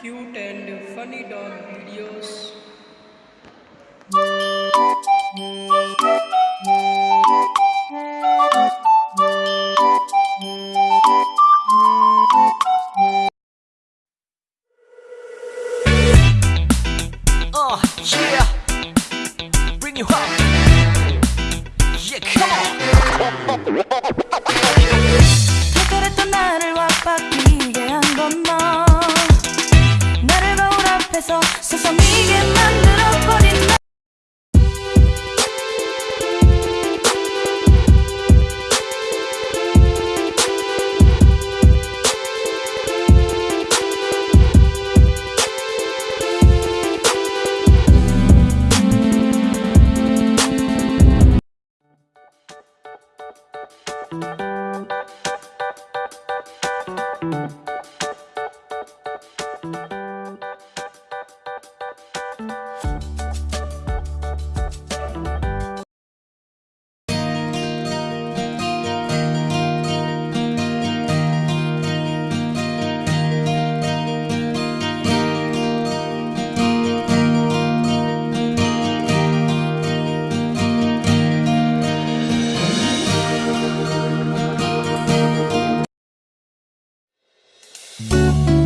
cute and funny dog videos. Uh, yeah. Bring you up. Yeah, come on. for me. Música